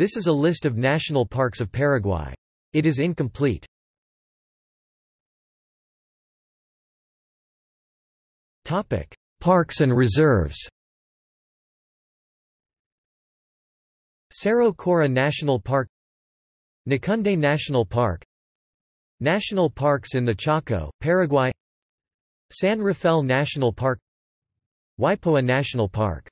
This is a list of national parks of Paraguay. It is incomplete. Topic: Parks and reserves. Cerro Cora National Park Ñacunday National Park National parks in the Chaco, Paraguay San Rafael National Park Ypoá National Park